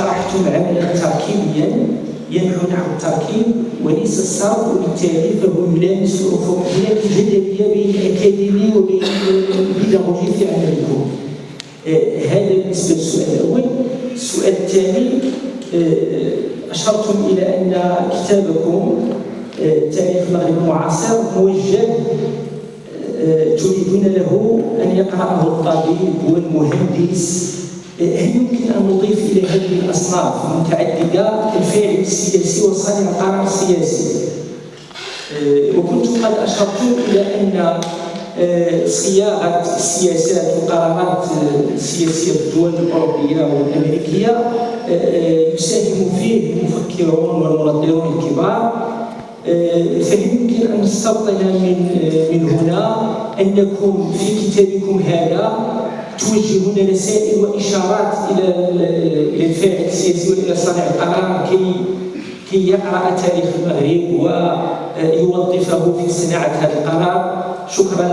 شرحتم عملا تركيبيا ينحو نحو التركيب وليس الصرف وبالتالي فهو يلامس هناك جدلية بين الاكاديمي وبين البيداغوجي في عملكم آه، هذا بالنسبة للسؤال الأول. السؤال الثاني آه، أشرتم إلى أن كتابكم آه، تاريخ المغرب المعاصر موجه تريدون له أن يقرأه الطبيب والمهندس. هل يمكن أن نضيف إلى هذه الاصناف المتعدده الفاعل السياسي وصانع القرار السياسي. وكنتم قد اشرتم إلى أن آه، صياغة السياسات والقرارات السياسيه في الدول آه، آه، يساهم فيه المفكرون والمنظرون الكبار. فهل يمكن أن نستبطن من من هنا انكم في كتابكم هذا. توجهون رسائل وإشارات إلى إلى الفاعل السياسي وإلى صانع القرار كي كي يقرأ تاريخ المغرب ويوظفه في صناعة هذا القرار. شكرا.